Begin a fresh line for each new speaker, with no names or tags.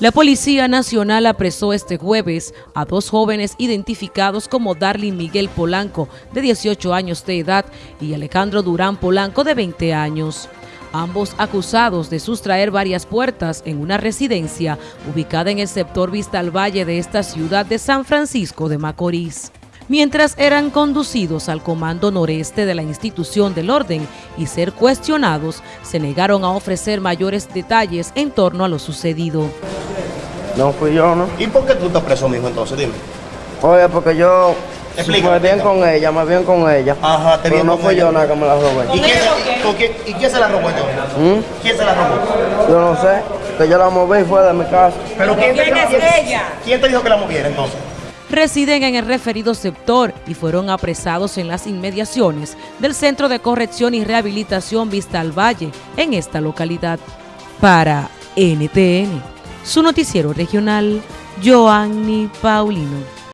La Policía Nacional apresó este jueves a dos jóvenes identificados como Darlin Miguel Polanco, de 18 años de edad, y Alejandro Durán Polanco, de 20 años. Ambos acusados de sustraer varias puertas en una residencia ubicada en el sector Vista al Valle de esta ciudad de San Francisco de Macorís mientras eran conducidos al comando noreste de la institución del orden y ser cuestionados, se negaron a ofrecer mayores detalles en torno a lo sucedido.
No fui yo, ¿no?
¿Y por qué tú estás preso, mijo, entonces? Dime.
Oye, porque yo
Explícame,
me bien con ella, me bien con ella.
Ajá, te
Pero
bien
no fui
ella.
yo nada que me la robé.
¿Y quién, se- con quién- ¿Y quién se la robó entonces?
¿Mm?
¿Quién se la robó?
Yo no sé, que yo la moví fue de mi casa.
¿Pero quién, te,
¿Quién es ella?
¿Quién te dijo que la moviera entonces?
residen en el referido sector y fueron apresados en las inmediaciones del Centro de Corrección y Rehabilitación Vista al Valle, en esta localidad. Para NTN, su noticiero regional, Joanny Paulino.